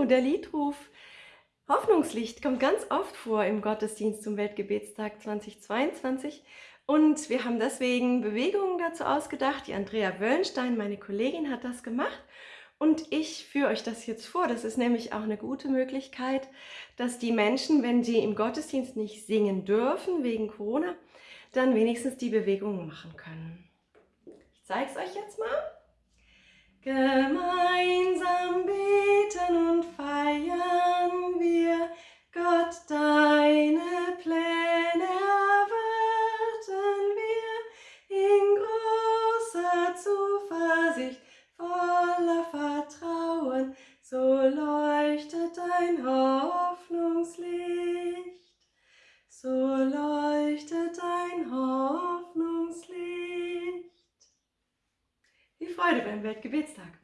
Hallo, der Liedruf Hoffnungslicht kommt ganz oft vor im Gottesdienst zum Weltgebetstag 2022 und wir haben deswegen Bewegungen dazu ausgedacht. Die Andrea Wöllenstein, meine Kollegin, hat das gemacht und ich führe euch das jetzt vor. Das ist nämlich auch eine gute Möglichkeit, dass die Menschen, wenn sie im Gottesdienst nicht singen dürfen wegen Corona, dann wenigstens die Bewegungen machen können. Ich zeige es euch jetzt mal. Zuversicht, voller Vertrauen, so leuchtet dein Hoffnungslicht, so leuchtet dein Hoffnungslicht. Freude beim Weltgebetstag.